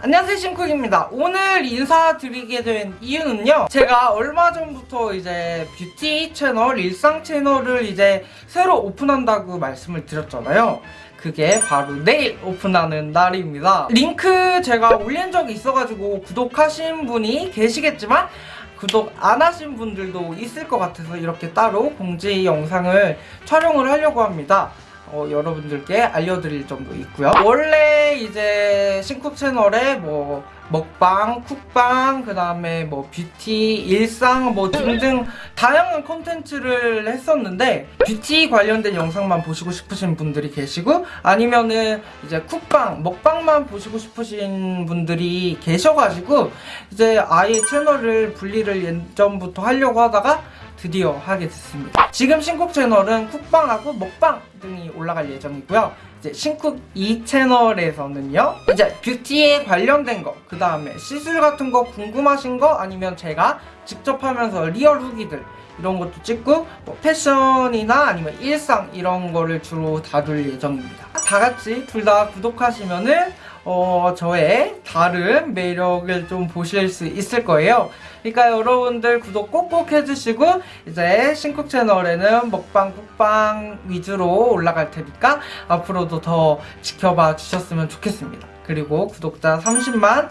안녕하세요 신쿡입니다. 오늘 인사드리게 된 이유는요 제가 얼마 전부터 이제 뷰티 채널 일상 채널을 이제 새로 오픈한다고 말씀을 드렸잖아요. 그게 바로 내일 오픈하는 날입니다. 링크 제가 올린 적이 있어가지고 구독하신 분이 계시겠지만 구독 안 하신 분들도 있을 것 같아서 이렇게 따로 공지 영상을 촬영을 하려고 합니다 어, 여러분들께 알려드릴 점도 있고요. 원래 이제 신쿡 채널에 뭐 먹방, 쿡방, 그 다음에 뭐 뷰티, 일상 뭐 등등 다양한 콘텐츠를 했었는데 뷰티 관련된 영상만 보시고 싶으신 분들이 계시고 아니면은 이제 쿡방, 먹방만 보시고 싶으신 분들이 계셔가지고 이제 아예 채널을 분리를 예전부터 하려고 하다가 드디어 하게 됐습니다. 지금 신쿡 채널은 쿡방하고 먹방 등이 올라갈 예정이고요. 이제 신쿡 2 채널에서는요. 이제 beauty에 관련된 거, 그 다음에 시술 같은 거 궁금하신 거 아니면 제가 직접 하면서 real 후기들 이런 것도 찍고 뭐 패션이나 아니면 일상 이런 거를 주로 다룰 예정입니다. 다 같이 둘 다 구독하시면은 어, 저의 다른 매력을 좀 보실 수 있을 거예요. 그러니까 여러분들 구독 꼭꼭 해주시고 이제 신쿡 채널에는 먹방, 쿡방 위주로 올라갈 테니까 앞으로도 더 지켜봐 주셨으면 좋겠습니다. 그리고 구독자 30만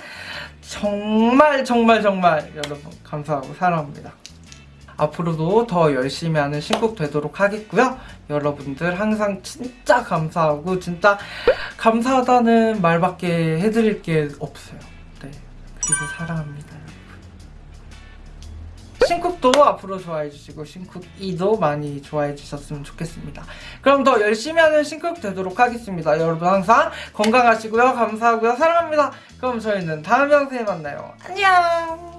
정말 정말 정말 여러분 감사하고 사랑합니다. 앞으로도 더 열심히 하는 신곡 되도록 하겠고요. 여러분들 항상 진짜 감사하고 진짜 감사하다는 말밖에 해드릴 게 없어요. 네. 그리고 사랑합니다. 신쿡도 앞으로 좋아해 주시고 신쿡 2도 많이 좋아해 주셨으면 좋겠습니다. 그럼 더 열심히 하는 신쿡 되도록 하겠습니다. 여러분 항상 건강하시고요. 감사하고요. 사랑합니다. 그럼 저희는 다음 영상에 만나요. 안녕!